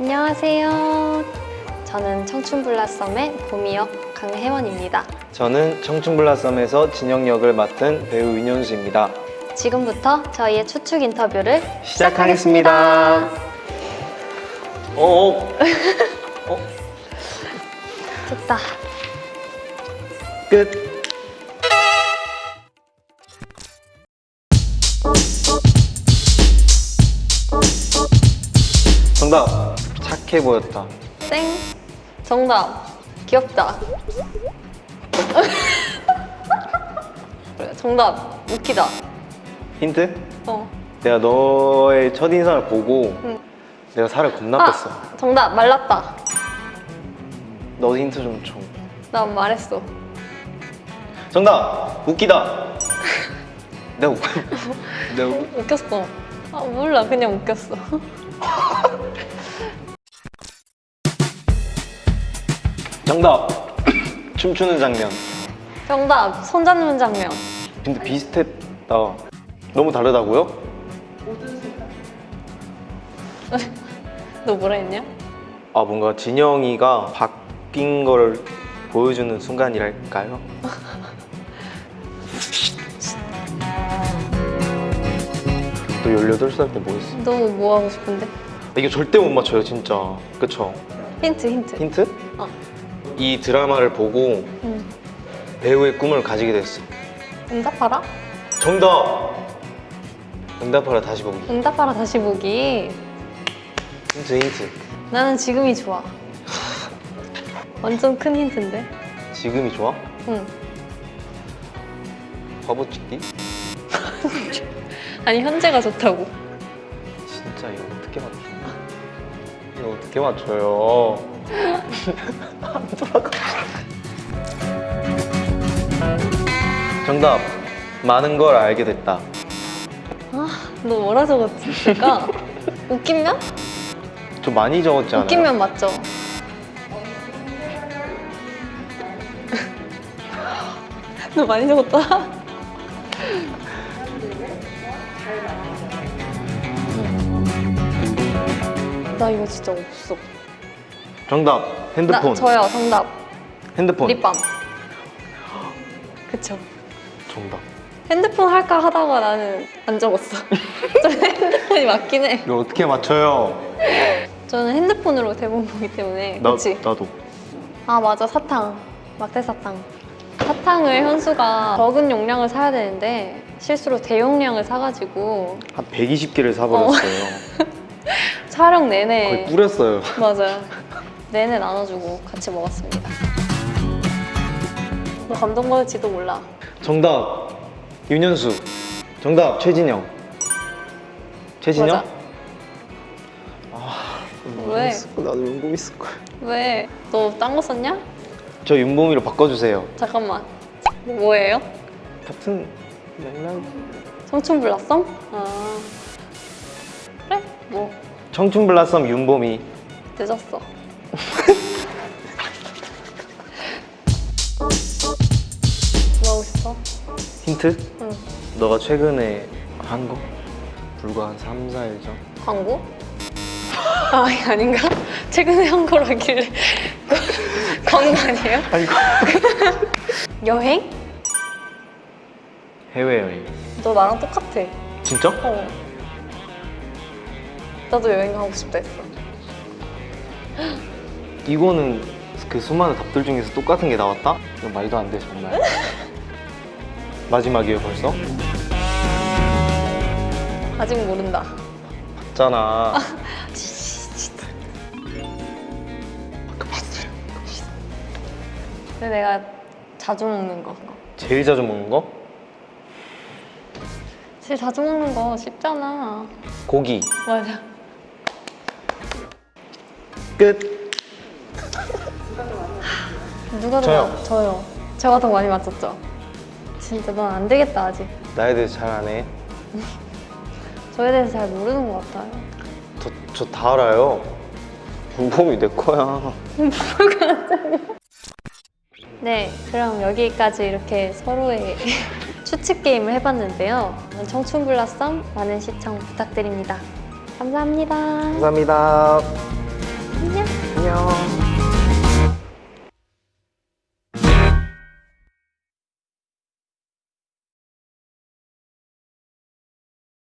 안녕하세요. 저는 청춘블라썸의 봄이역 강혜원입니다. 저는 청춘블라썸에서 진영 역을 맡은 배우 윤현수입니다. 지금부터 저희의 추측 인터뷰를 시작하겠습니다. 어, 어, 됐다. 끝. 정답. 착해 보였다. 땡. 정답. 귀엽다. 정답. 웃기다. 힌트? 어. 내가 너의 첫인상을 보고 응. 내가 살을 겁나 뺐어. 아, 정답. 말랐다. 너 힌트 좀 줘. 나 말했어. 정답. 웃기다. 내가 웃... 내가 웃... 웃겼어. 아, 몰라. 그냥 웃겼어. 정답. 춤추는 장면. 정답. 손잡는 장면. 근데 비슷했다. 너무 다르다고요? 너 뭐라 했냐? 아 뭔가 진영이가 바뀐 걸 보여주는 순간이랄까요? 너 18살 때 뭐 했어? 너 뭐 하고 싶은데? 이게 절대 못 맞춰요 진짜 그쵸? 힌트, 힌트. 힌트? 어. 이 드라마를 보고 응. 배우의 꿈을 가지게 됐어 응답하라? 정답! 응답하라 다시 보기 응답하라 다시 보기. 힌트 힌트 나는 지금이 좋아. 완전 큰 힌트인데? 지금이 좋아? 응. 바보 찍기? 아니 현재가 좋다고. 진짜 이거 어떻게 맞춰? 이거 어떻게 맞춰요? 안 돌아가. 정답. 많은 걸 알게 됐다. 아, 너 뭐라 적었을까? 웃기면? 좀 많이 적었지 않아요? 웃기면 맞죠? 너 많이 적었다. 나 이거 진짜 없어. 정답. 핸드폰. 나 저요 정답. 핸드폰. 립밤. 그쵸. 정답. 핸드폰 할까 하다가 나는 안 적었어. 저는 핸드폰이 맞긴 해. 이거 어떻게 맞춰요? 저는 핸드폰으로 대본 보기 때문에. 나, 그치? 나도. 아 맞아 사탕. 막대 사탕. 사탕을 현수가 적은 용량을 사야 되는데 실수로 대용량을 사가지고 한 120개를 사버렸어요. 촬영 거의 내내 뿌렸어요. 맞아요. 내내 나눠주고 같이 먹었습니다. 너 감동 받을지도 몰라. 정답. 윤현수. 정답. 최진영. 최진영? 맞아. 아, 왜? 나도 연금 있을 거야. 왜? 너 딴 거 썼냐? 저 윤봄이로 바꿔주세요. 잠깐만. 뭐예요? 같은 맥락. 청춘 블라썸? 아 그래? 뭐 청춘 블라썸 윤봄이. 늦었어. 뭐 하고 싶어? 힌트? 응. 너가 최근에 한 거? 불과 한 3, 4일 전? 광고? 아 아닌가? 최근에 한 거라길래 광고 아니에요? 아이고. 여행? 해외여행. 너 나랑 똑같아. 진짜? 어. 나도 여행 가고 싶다 했어. 이거는 그 수많은 답들 중에서 똑같은 게 나왔다? 이거 말도 안 돼 정말. 마지막이에요 벌써? 아직 모른다. 봤잖아. 근데 내가 자주 먹는 거. 제일 자주 먹는 거? 제일 자주 먹는 거 쉽잖아. 고기. 맞아. 끝. 누가 더 저요. 많- 저요. 제가 더 많이 맞췄죠? 진짜 넌 안 되겠다 아직. 나에 대해서 잘 아네. 저에 대해서 잘 모르는 것 같아요. 저저다 알아요. 문범이 내 거야. 네, 그럼 여기까지 이렇게 서로의 추측 게임을 해봤는데요. 청춘 블라썸 많은 시청 부탁드립니다. 감사합니다. 감사합니다.